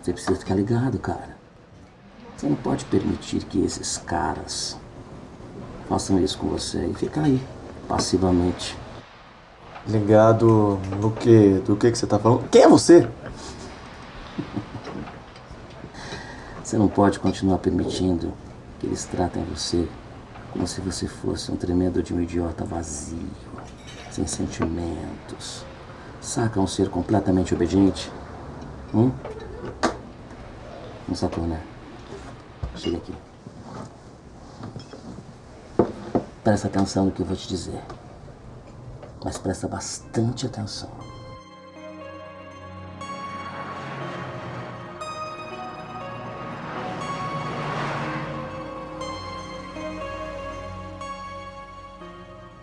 Você precisa ficar ligado, cara. Você não pode permitir que esses caras façam isso com você e ficar aí, passivamente. Ligado no que? Do que, que você tá falando? Quem é você? Você não pode continuar permitindo que eles tratem você como se você fosse um tremendo de um idiota vazio, sem sentimentos. Saca um ser completamente obediente? Hum? Sacou, né? Chega aqui. Presta atenção no que eu vou te dizer. Mas presta bastante atenção.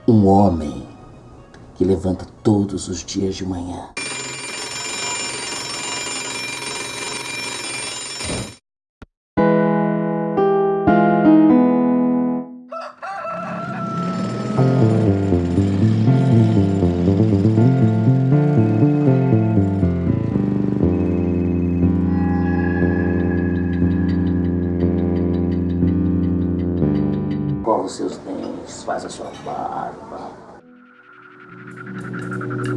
Um homem que levanta todos os dias de manhã. Cova os seus dentes, faz a sua barba.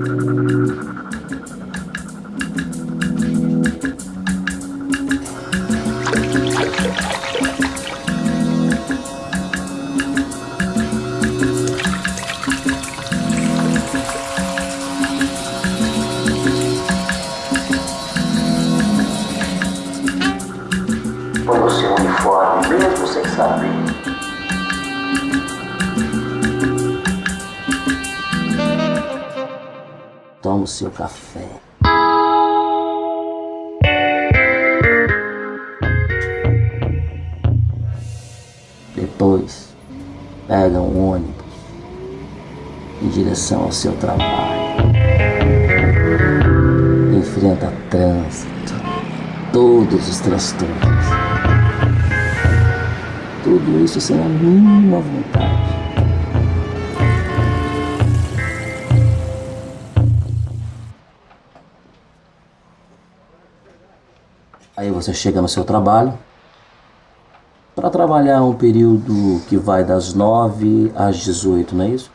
Põe o seu uniforme, mesmo sem saber. O seu café. Depois, pega um ônibus em direção ao seu trabalho. Enfrenta trânsito, todos os transtornos. Tudo isso sem a mínima vontade. Aí você chega no seu trabalho para trabalhar um período que vai das 9 às 18, não é isso?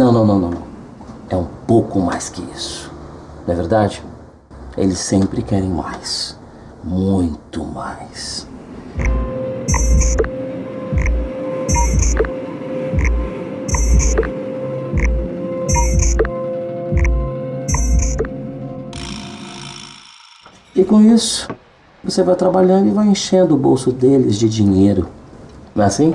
Não, não, não, não. É um pouco mais que isso. Não é verdade? Eles sempre querem mais. Muito mais. E com isso, você vai trabalhando e vai enchendo o bolso deles de dinheiro. Não é assim?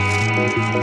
Mas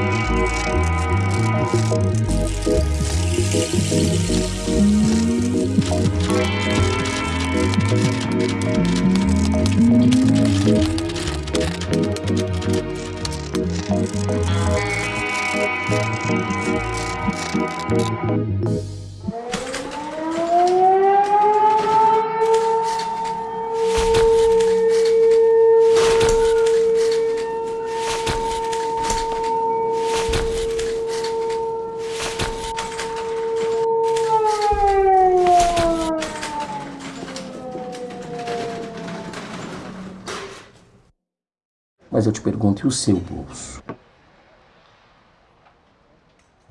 eu te pergunto, e o seu bolso?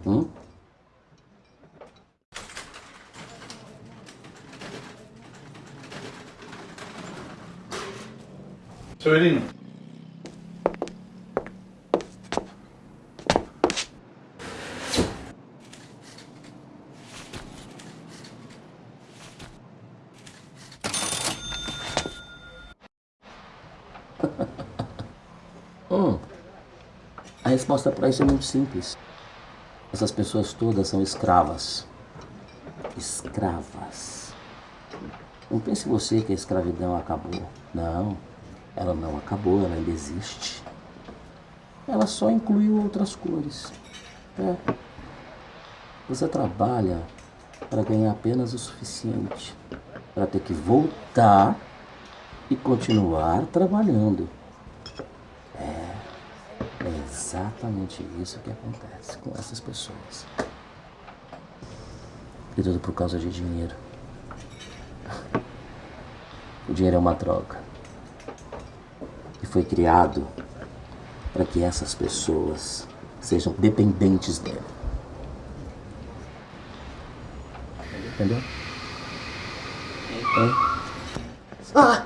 Hum? Severino, resposta para isso é muito simples. Essas pessoas todas são escravas. Escravas. Não pense você que a escravidão acabou. Não, ela não acabou, ela ainda existe. Ela só incluiu outras cores. É. Você trabalha para ganhar apenas o suficiente para ter que voltar e continuar trabalhando. Exatamente isso que acontece com essas pessoas. E tudo por causa de dinheiro. O dinheiro é uma troca. E foi criado para que essas pessoas sejam dependentes dele. Entendeu? Ah!